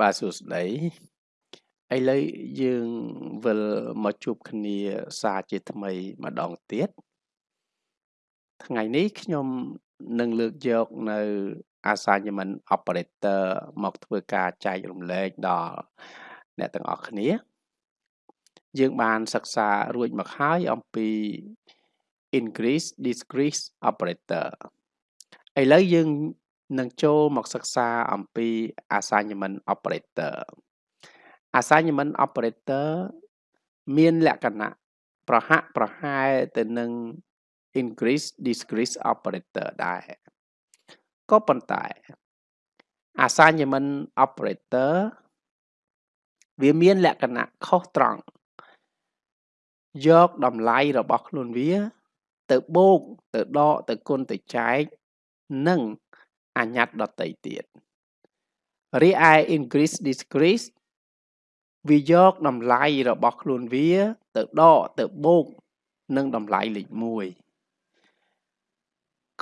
បាទសួស្តីឥឡូវយើងវិលមកជួបគ្នាសារជាថ្មីម្ដងទៀតថ្ងៃនេះខ្ញុំនឹងលើកយកនៅ assignment operator មកធ្វើការចែករំលែកដល់អ្នកទាំងអស់គ្នា យើងបានសិក្សារួចមកហើយអំពី increase decrease operator ឥឡូវយើង នឹងចូលមកសិក្សាអំពី assignment operator assignment operator មានលក្ខណៈប្រហាក់ប្រហែលទៅនឹង increase decrease operator ដែរក៏ប៉ុន្តែ assignment operator វាមានលក្ខណៈខុសត្រង់យកតម្លៃរបស់ខ្លួនវា ទៅបូកទៅដកទៅគុណទៅចែកនិង អញ្ញត្តដតីទៀតរីឯ increase decrease វាយកតម្លៃរបស់ខ្លួនវា ទៅដកទៅបូកនឹងតម្លៃលេខ1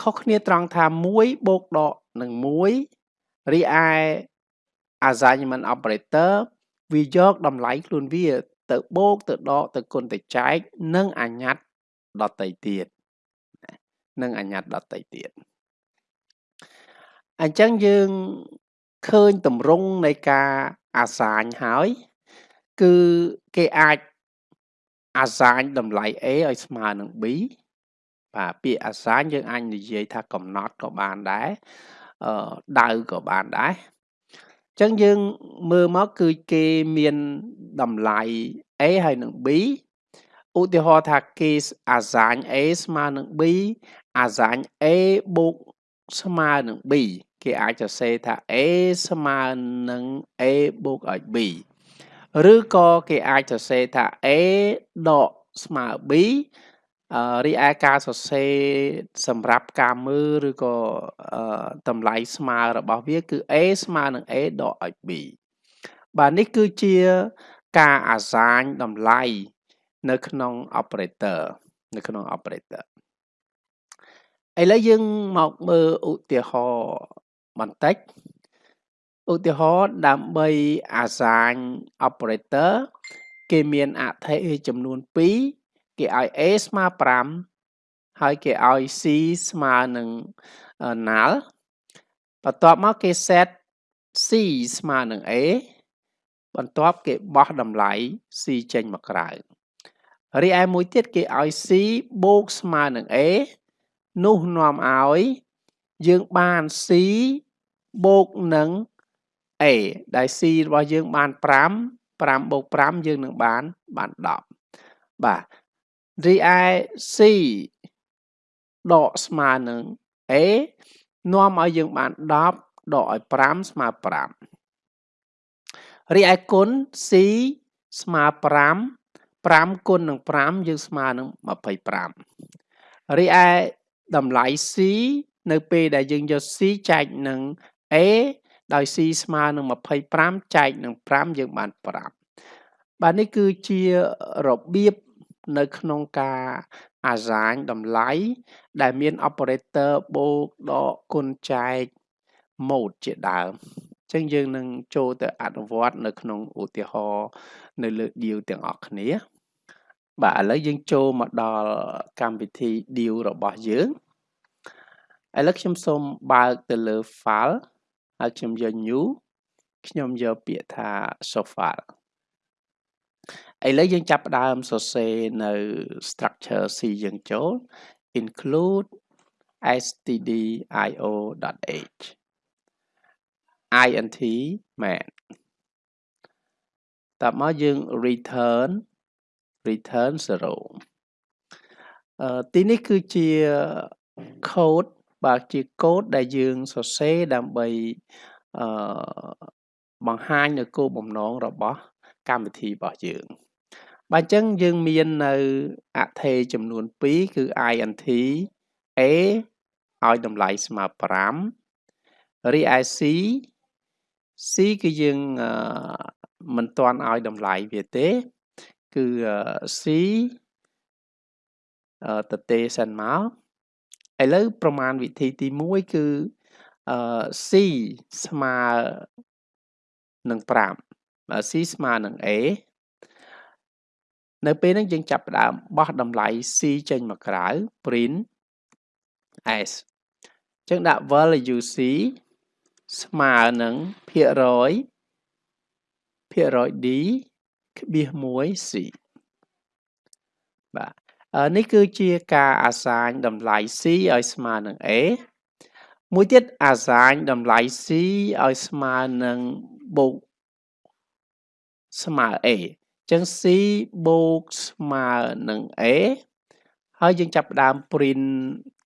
ខុសគ្នាត្រង់ថា1បូកដកនឹង1រីឯ assignment operator វាយកតម្លៃខ្លួនវា ទៅបូកទៅដកទៅគុណទៅចែក និងអញ្ញត្តដតីទៀតនិងអញ្ញត្តដតីទៀត អញ្ចឹងយើងឃើញតម្រង់នៃការអាសាញហើយ គឺគេអាចអាសាញតម្លៃ A ឲ្យស្មើនឹង B បាទពាក្យអាសាញយើងអាចនិយាយថាកំណត់ក៏បានដែរអឺដៅក៏បានដែរអញ្ចឹងយើងមើលមកគឺគេមានតម្លៃ A ហើយនឹង B ឧទាហរណ៍ថាគេអាសាញ A ស្មើនឹង B អាសាញ A បូក ស្មើនឹង b គេអាចសរសេរថា a ស្មើនឹង a បូកឲ្យ b ឬក៏គេអាចសរសេរថា a ដកស្មើ b រីឯការសរសេរសម្រាប់ការមើលឬក៏តម្លៃស្មើរបស់វាគឺ a ស្មើនឹង a ដកឲ្យ b បាទនេះគឺជាការអាសាញតម្លៃនៅក្នុង operator នៅក្នុង operator ឥឡូវយើងមកមើលឧទាហរណ៍បន្តិចឧទាហរណ៍ដើម្បីអាសាញ operator គេមានអថេចំនួន2គេឲ្យ a ស្មើ5ហើយគេឲ្យ c ស្មើនឹង null បន្ទាប់មកគេ set c ស្មើនឹង a បន្ទាប់គេបោះតម្លៃ c ចេញមកក្រៅរីឯមួយទៀតគេឲ្យ c បូកស្មើនឹង a នោះនាំឲ្យយើងបាន C បូកនឹង A ដែល C របស់យើងបាន5 5បូក5យើងនឹងបានបាន10បាទរីឯ C ដកស្មើនឹង A នាំឲ្យយើងបាន10ដកឲ្យ5ស្មើ5រីឯគុណ C ស្មើ5 5គុណនឹង5យើងស្មើនឹង25រីឯ តម្លៃ C នៅពេលដែលយើងយក C ចែកនឹង A ដោយ C ស្មើនឹង25ចែកនឹង5យើងបាន5បាទនេះគឺជារបៀបនៅក្នុងការអាសាញតម្លៃដែលមាន operator បូកដកគុណចែក mode ជាដើមអញ្ចឹងយើងនឹងចូលទៅអនុវត្តនៅក្នុងឧទាហរណ៍នៅលើ deal ទាំងអស់គ្នា បាទឥឡូវយើងចូលមកដល់កម្មវិធី deal របស់យើងឥឡូវខ្ញុំសូមបើកទៅលើ file ហើយខ្ញុំយក new ខ្ញុំយកពាក្យថា show file ឥឡូវយើងចាប់ផ្ដើមសរសេរនៅ structure C យើងចូល include stdio.h int main តមកយើង return return 0អឺទីនេះគឺជា code បាទជាកូដដែលយើងសរសេរដើម្បីអឺបង្ហាញនៅគោលបំណងរបស់កម្មវិធីរបស់យើងបាទអញ្ចឹងយើងមាននៅអថេចំនួន2គឺ int a ឲ្យតម្លៃស្មើ5រីឯ c c គឺយើងមិនទាន់ឲ្យតម្លៃវាទេ គឺ c ទៅទេសិនមកឥឡូវប្រមាណវិធីទី1គឺអឺ C ស្មើនឹង5បើ c ស្មើនឹង a នៅពេលហ្នឹងយើងចាប់ផ្ដើមបោះតម្លៃ c ចេញមកក្រៅ print s អញ្ចឹងដាក់ value c ស្មើនឹងភាគរយភាគរយ d ក្បៀស1 c បាទនេះគឺជាការអាសាញតម្លៃ c ឲ្យស្មើនឹង a មួយទៀតអាសាញតម្លៃ c ឲ្យស្មើនឹងបូកស្មើ a ចឹង c បូកស្មើនឹង a ហើយយើងចាប់ផ្ដើម print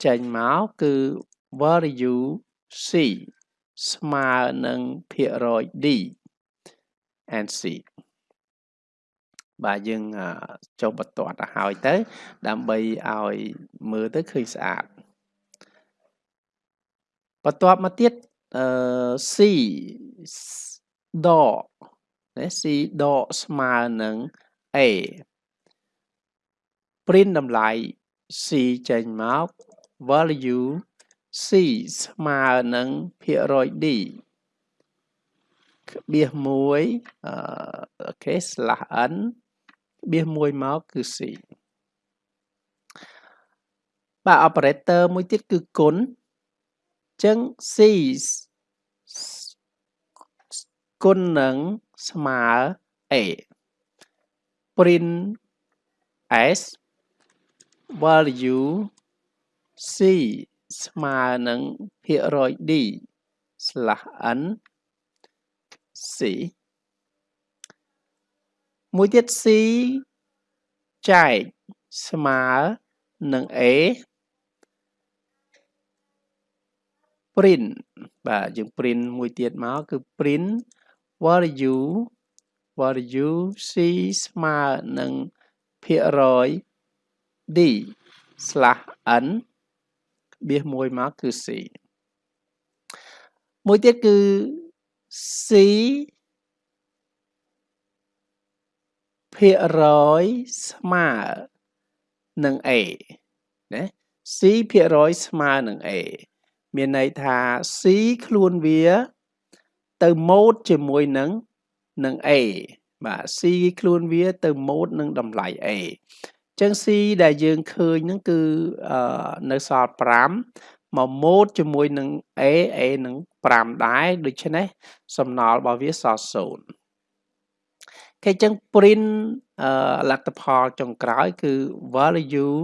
ចេញមកគឺ value c ស្មើនឹងភាគរយ d and c បាទយើងចុះបន្ទាត់ទៅហើយទៅ ដើម្បីឲ្យមើលទៅឃើញស្អាតបន្ទាប់មកទៀតអឺ c ដកណា c ដកស្មើនឹង a print តម្លៃ c ចេញមក value c ស្មើនឹងភាគរយ d ក្បៀស1អឺអូខេ slash n ក្បៀស1មកគឺ c បាទ operator មួយទៀតគឺគុណចឹង c គុណនឹងស្មើ a print s value c ស្មើនឹងភាគរយ d /n c មួយទៀត c ចែកស្មើនឹង a print បាទយើង print មួយទៀតមកគឺ print value value c ស្មើនឹងភាគរយ d /n បៀសមួយមកគឺ c មួយទៀតគឺ c ភាគរយស្មើនឹង a ណា c ភាគរយស្មើនឹង a មានន័យថា c ខ្លួនវា ទៅម៉ូតជាមួយនឹងនឹង a បាទ c ខ្លួនវាទៅម៉ូតនឹងតម្លៃ a ចឹង c ដែលយើងឃើញហ្នឹងគឺនៅសល់5មកម៉ូតជាមួយនឹង a a នឹង5ដែរដូច្នេះសំណល់របស់វាសល់0 គេចឹង print លទ្ធផលចុងក្រោយគឺ value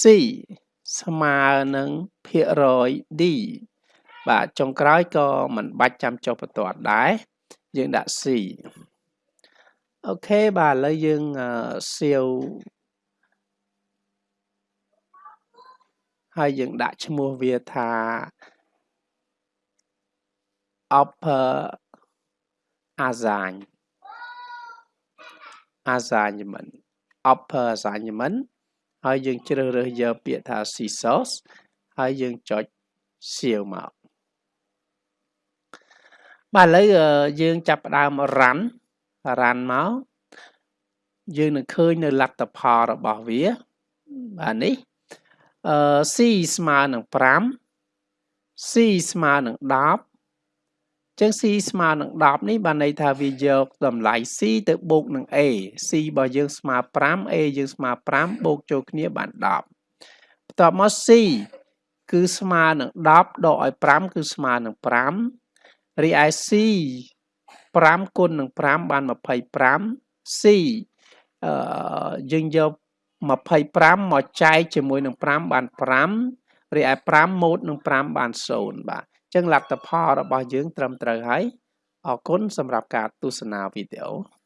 c ស្មើនឹងភាគរយ d បាទចុងក្រោយក៏មិនបាច់ចាំចុះបន្ទាត់ដែរយើងដាក់ c អូខេបាទឥឡូវយើងសៀវហើយយើងដាក់ឈ្មោះវាថា upper assign assignment upper assignment ហើយយើងជ្រើសរើសយកពាក្យថា scissors ហើយយើងចុចសៀវមកបាទឥឡូវយើងចាប់ផ្ដើម run run មកយើងនឹងឃើញនៅលទ្ធផលរបស់វាបាទនេះអឺ c ស្មើនឹង5 c ស្មើនឹង10 ចឹង c ស្មើនឹង10នេះបានន័យថាវាយកតម្លៃ c ទៅបូកនឹង a c របស់យើងស្មើ5 a យើងស្មើ5បូកចូលគ្នាបាន10បន្ទាប់មក c គឺស្មើនឹង10ដកឲ្យ5គឺស្មើនឹង5រីឯ c 5គុណនឹង5បាន25 c អឺយើងយក25មកចែកជាមួយនឹង5បាន5រីឯ5ម៉ូតនឹង5បាន0បាទអញ្ចឹងលទ្ធផលរបស់យើងត្រឹមត្រូវហើយអរគុណសម្រាប់ការទស្សនាវីដេអូ